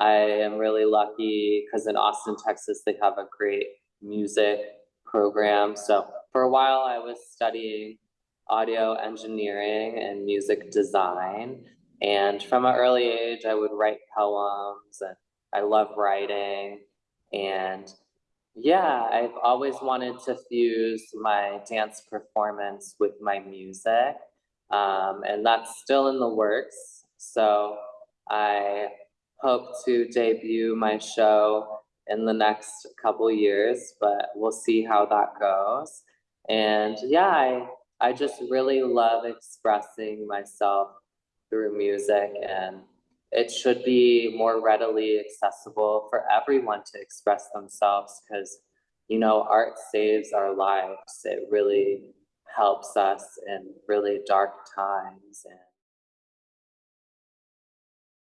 I am really lucky because in Austin, Texas, they have a great music program. So for a while, I was studying audio engineering and music design. And from an early age, I would write poems and I love writing. And yeah, I've always wanted to fuse my dance performance with my music. Um, and that's still in the works. So I hope to debut my show in the next couple years, but we'll see how that goes. And yeah, I, I just really love expressing myself through music and it should be more readily accessible for everyone to express themselves because you know art saves our lives it really helps us in really dark times and